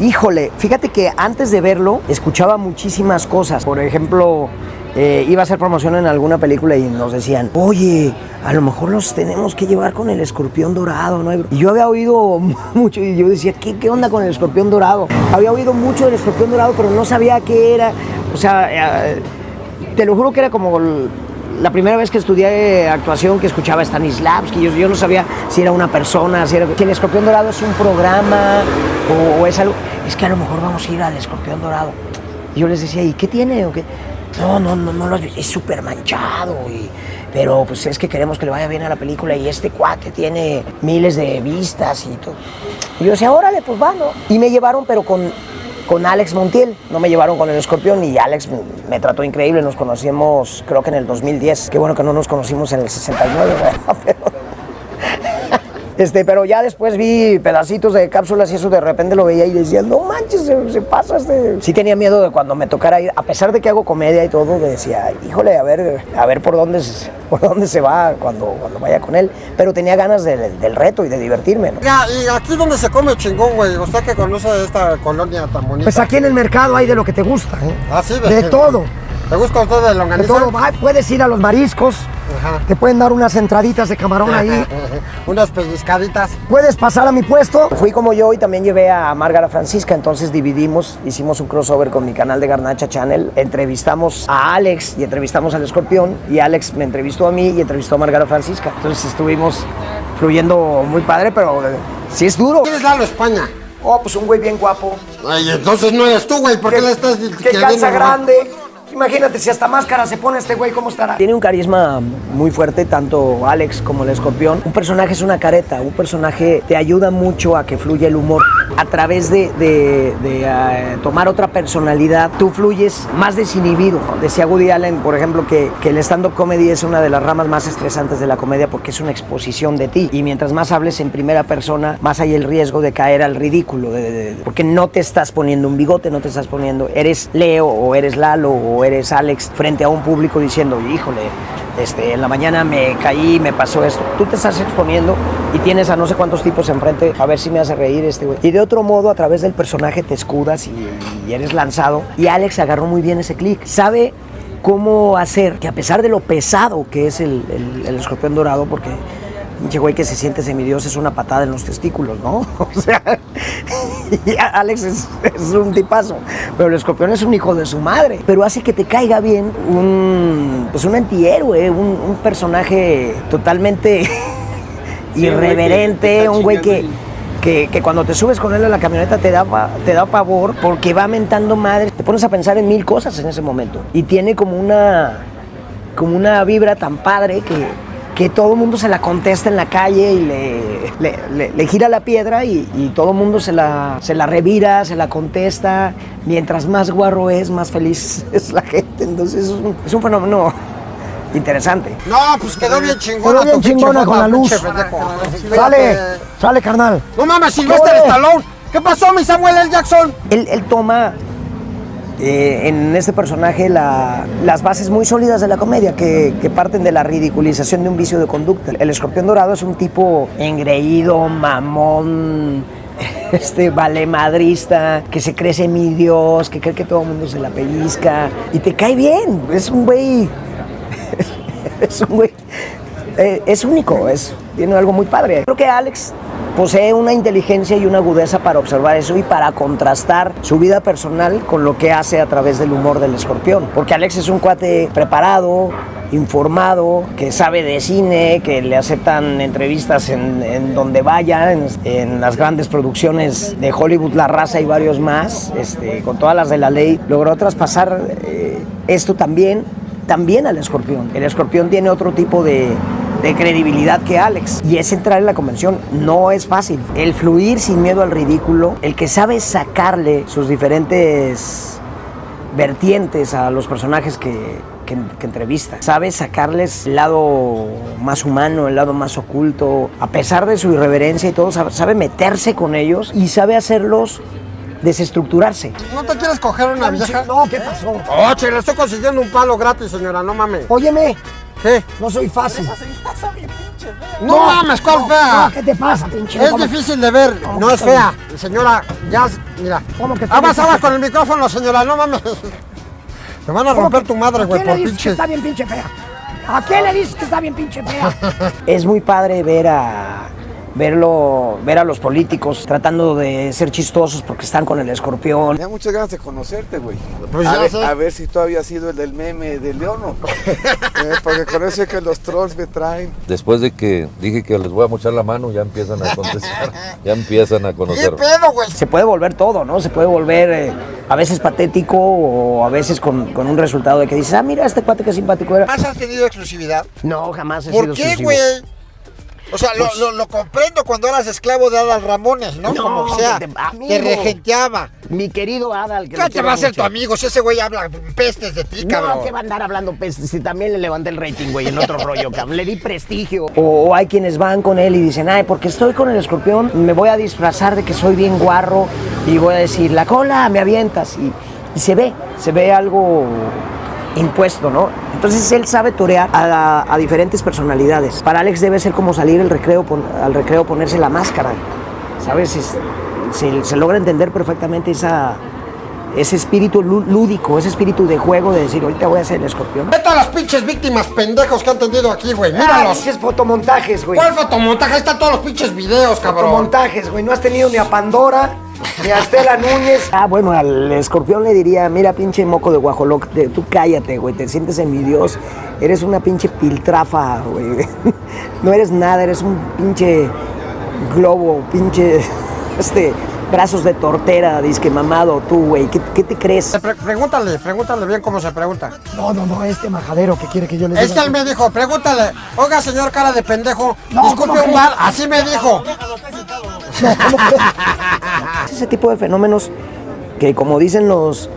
Híjole, fíjate que antes de verlo escuchaba muchísimas cosas. Por ejemplo, eh, iba a hacer promoción en alguna película y nos decían, oye, a lo mejor los tenemos que llevar con el escorpión dorado, ¿no? Y yo había oído mucho y yo decía, ¿qué, onda con el escorpión dorado? Había oído mucho del escorpión dorado, pero no sabía qué era. O sea, eh, te lo juro que era como la primera vez que estudié actuación que escuchaba Stanislavski, yo, no sabía si era una persona, si era... Si el escorpión dorado es un programa o, es algo... Es que a lo mejor vamos a ir al escorpión dorado. Y yo les decía, ¿y qué tiene? o qué? No, no, no, no lo has visto, es súper manchado. Y, pero pues es que queremos que le vaya bien a la película y este cuate tiene miles de vistas y todo. Y yo decía, órale, pues va, ¿no? Y me llevaron, pero con, con Alex Montiel, no me llevaron con el escorpión y Alex me trató increíble, nos conocimos creo que en el 2010, qué bueno que no nos conocimos en el 69, ¿verdad? Pero- este, pero ya después vi pedacitos de cápsulas y eso de repente lo veía y decía, no manches, se, se pasa este... Sí tenía miedo de cuando me tocara ir, a pesar de que hago comedia y todo, decía, híjole, a ver, a ver por dónde, se- por dónde se va cuando, cuando vaya con él. Pero tenía ganas de- del reto y de divertirme, ¿no? Ya, y aquí donde se come chingón, güey. Usted que conoce esta colonia tan bonita. Pues aquí en el mercado hay de lo que te gusta, ¿eh? Ah, sí, De todo, ¿Te gusta usted de de longaniza? todo. Puedes ir a los mariscos, Ajá. te pueden dar unas entraditas de camarón ahí. Unas pellizcaditas. Puedes pasar a mi puesto. Fui como yo y también llevé a Márgara Francisca, entonces dividimos, hicimos un crossover con mi canal de Garnacha Channel, entrevistamos a Alex y entrevistamos al Escorpión y Alex me entrevistó a mí y entrevistó a Márgara Francisca. Entonces estuvimos fluyendo muy padre, pero eh, sí es duro. ¿Quién es Lalo España? Oh, pues un güey bien guapo. Ay, entonces no eres tú, güey. ¿Por qué le estás Que queriendo calza grande. Imagínate, si hasta máscara se pone este güey, ¿cómo estará? Tiene un carisma muy fuerte, tanto Alex como el escorpión. Un personaje es una careta, un personaje te ayuda mucho a que fluya el humor. A través de, de- eh, tomar otra personalidad, tú fluyes más desinhibido. Decía Woody Allen, por ejemplo, que, el stand-up comedy es una de las ramas más estresantes de la comedia porque es una exposición de ti. Y mientras más hables en primera persona, más hay el riesgo de caer al ridículo. porque no te estás poniendo un bigote, no te estás poniendo, eres Leo o eres Lalo o eres Alex frente a un público diciendo, híjole, este, en la mañana me caí, me pasó esto. Tú te estás exponiendo y tienes a no sé cuántos tipos enfrente, a ver si me hace reír este güey. Y de otro modo, a través del personaje te escudas y, eres lanzado. Y Alex agarró muy bien ese clic. Sabe cómo hacer que a pesar de lo pesado que es el escorpión dorado, porque pinche güey que se siente semidios es una patada en los testículos, ¿no? O sea, y Alex es, es un tipazo, pero el escorpión es un hijo de su madre, pero hace que te caiga bien un, pues un antihéroe, un, un personaje totalmente irreverente, un güey que, que, que cuando te subes con él a la camioneta te da, te da pavor porque va mentando madres, te pones a pensar en mil cosas en ese momento. Y tiene como una, como una vibra tan padre que, que todo el mundo se la contesta en la calle y le, le- le- le gira la piedra y, y todo el mundo se la, se la revira, se la contesta. Mientras más guarro es, más feliz es la gente. Entonces es un, es un fenómeno interesante. No, pues quedó bien chingona. Quedó bien con la luz. Sale, sale, carnal. No mames, Silvestre Oye. Stallone. ¿Qué pasó, mi Samuel L. Jackson? Él, él toma eh, en este personaje la- las bases muy sólidas de la comedia que, que parten de la ridiculización de un vicio de conducta. El escorpión dorado es un tipo engreído, mamón, este valemadrista, que se cree mi Dios, que cree que todo el mundo se la pellizca y te cae bien. Es un güey. es un güey. eh, es único, es, tiene algo muy padre. Creo que Alex posee una inteligencia y una agudeza para observar eso y para contrastar su vida personal con lo que hace a través del humor del escorpión. Porque Alex es un cuate preparado, informado, que sabe de cine, que le aceptan entrevistas en, donde vaya, en, en las grandes producciones de Hollywood, La Raza y varios más, este, con todas las de la ley, logró traspasar eh, esto también, también al escorpión. El escorpión tiene otro tipo de, credibilidad que Alex. Y es entrar en la convención. No es fácil. El fluir sin miedo al ridículo, el que sabe sacarle sus diferentes vertientes a los personajes que, entrevista. Sabe sacarles el lado más humano, el lado más oculto. A pesar de su irreverencia y todo, sabe meterse con ellos y sabe hacerlos desestructurarse. ¿No te quieres coger una vieja? No, ¿qué pasó? Oh, che, le estoy consiguiendo un palo gratis, señora, no mames. Óyeme, ¿Qué? no soy fácil. pinche fea. No, mames, ¿cuál fea? No, ¿qué te pasa, pinche? Es ¿Cómo- difícil de ver, ¿Cómo no es fea. Señora, ya, mira. ¿Cómo que bien? aguas con el micrófono, señora, no mames. Te van a ¿Cómo romper que- tu madre, ¿A güey, por le dices que pinche. está bien pinche fea? ¿A quién le dices que está bien pinche fea? Es muy padre ver a verlo, ver a los políticos tratando de ser chistosos porque están con el escorpión. Tenía muchas ganas de conocerte, güey. Pues a, ver, sé. a ver si tú habías sido el del meme de Leono. Eh, porque con eso es que los trolls me traen. Después de que dije que les voy a mochar la mano, ya empiezan a contestar, ya empiezan a ¿Qué conocer. pedo, güey? Se puede volver todo, ¿no? Se puede volver eh, a veces patético o a veces con, con un resultado de que dices, ah, mira, este cuate que simpático era. ¿Más has tenido exclusividad? No, jamás he ¿Por sido qué, güey? O sea, lo, lo- lo comprendo cuando eras esclavo de Adal Ramones, ¿no? No, Como sea, que te- amigo. te regenteaba. Mi querido Adal, que ¿Qué te va a mucho. tu amigo si ese güey habla pestes de ti, cabrón? No, que va a andar hablando pestes. Si también le levanté el rating, güey, en otro rollo, cabrón. Le di prestigio. O, o hay quienes van con él y dicen, ay, porque estoy con el escorpión, me voy a disfrazar de que soy bien guarro y voy a decir, la cola, me avientas. Y, y se ve, se ve algo impuesto, ¿no? Entonces él sabe torear a, a diferentes personalidades. Para Alex debe ser como salir el recreo, al recreo ponerse la máscara, ¿sabes? Es- se, se logra entender perfectamente esa, ese espíritu lú- lúdico, ese espíritu de juego de decir, ahorita voy a ser el escorpión. Vete a las pinches víctimas pendejos que han tenido aquí, güey. Ah, Míralos. pinches fotomontajes, güey. ¿Cuál fotomontaje? Ahí están todos los pinches videos, cabrón. Fotomontajes, güey. No has tenido ni a Pandora, ni a Estela Núñez. Ah, bueno, al escorpión le diría, mira, pinche moco de guajoloc, te- tú cállate, güey, te sientes en mi Dios, eres una pinche piltrafa, güey. No eres nada, eres un pinche globo, pinche, este, brazos de tortera, disque mamado tú, güey. ¿Qué, qué te crees? Pre- pregúntale, pregúntale bien cómo se pregunta. No, no, no, este majadero que quiere que yo le diga. Es que él me dijo, pregúntale, oiga señor cara de pendejo, No, disculpe ¿cómo un mal, así me dijo. No, ¿cómo ese tipo de fenómenos que, como dicen los,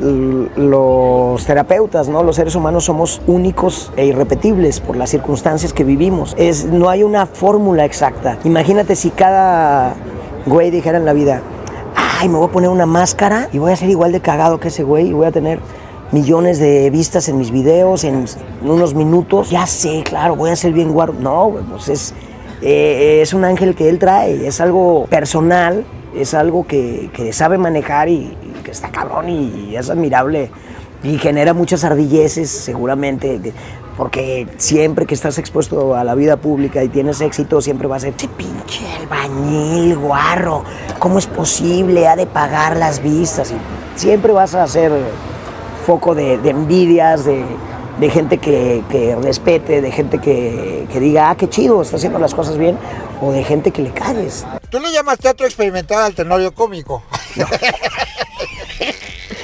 los terapeutas, ¿no? Los seres humanos somos únicos e irrepetibles por las circunstancias que vivimos. Es, no hay una fórmula exacta. Imagínate si cada güey dijera en la vida, ay, me voy a poner una máscara y voy a ser igual de cagado que ese güey y voy a tener millones de vistas en mis videos en unos minutos. Ya sé, claro, voy a ser bien guarro. No, pues es, eh, es un ángel que él trae, es algo personal, es algo que, que sabe manejar y, que está cabrón y, es admirable y genera muchas ardilleces seguramente. que- Porque siempre que estás expuesto a la vida pública y tienes éxito, siempre va a ser, che pinche albañil, guarro, ¿cómo es posible? Ha de pagar las vistas. Y siempre vas a ser foco de envidias, de, de gente que, que respete, de gente que, que diga, ah, qué chido, está haciendo las cosas bien, o de gente que le calles. Tú le llamas teatro experimental al tenorio cómico.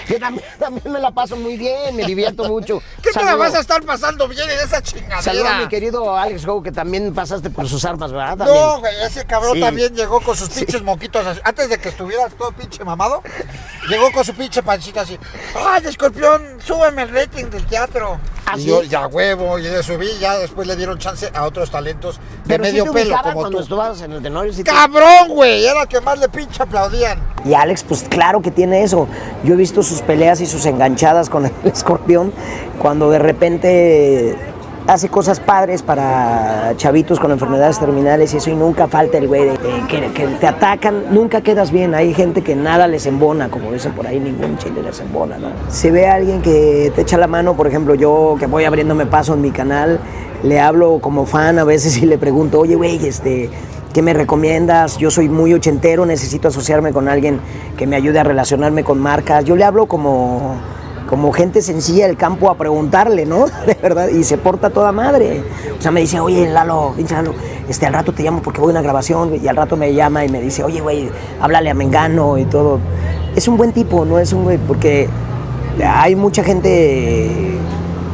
Yo también, también me la paso muy bien, me divierto mucho. ¿Qué te la vas a estar pasando bien en esa Saludo a mi chingadera? querido Alex Go, que también pasaste por sus armas, ¿verdad? También. No, güey, ese cabrón Sí. también llegó con sus pinches moquitos así. Antes de que estuviera todo pinche mamado, llegó con su pinche pancita así. ¡Ay, escorpión! Súbeme el rating del teatro. ¿Ah, y sí? yo, ya huevo, y le subí, ya después le dieron chance a otros talentos de Pero sí medio te pelo como cuando tú. estabas en el Tenorio. sí te- ¡Cabrón, güey! Era que más le pinche aplaudían. Y Alex, pues claro que tiene eso. Yo he visto sus peleas y sus enganchadas con el escorpión cuando de repente hace cosas padres para chavitos con enfermedades terminales y eso y nunca falta el güey de- que, te atacan, nunca quedas bien. Hay gente que nada les embona, como dicen por ahí, ningún chile les embona, ¿no? Se ve a alguien que te echa la mano, por ejemplo, yo que voy abriéndome paso en mi canal, le hablo como fan a veces y le pregunto, oye, güey, este... ¿Qué me recomiendas? Yo soy muy ochentero, necesito asociarme con alguien que me ayude a relacionarme con marcas. Yo le hablo como, como gente sencilla del campo a preguntarle, ¿no? De verdad, y se porta toda madre. O sea, me dice, oye, Lalo, pinche Lalo, este, al rato te llamo porque voy a una grabación, y al rato me llama y me dice, oye, güey, háblale a Mengano y todo. Es un buen tipo, no es un güey, porque hay mucha gente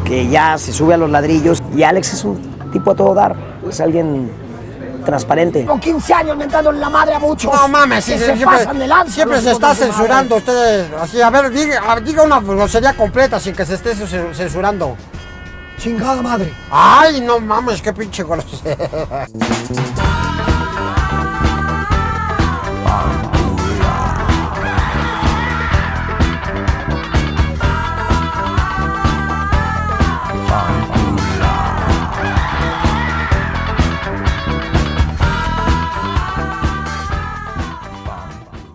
que ya se sube a los ladrillos y Alex es un tipo a todo dar, es alguien transparente. Con 15 años mentándole la madre a muchos. No mames, sí, se siempre, pasan de lanza. siempre los se está censurando ustedes. Así, a ver, diga, diga una grosería completa sin que se esté ce- censurando. Chingada madre. Ay, no mames, qué pinche grosería.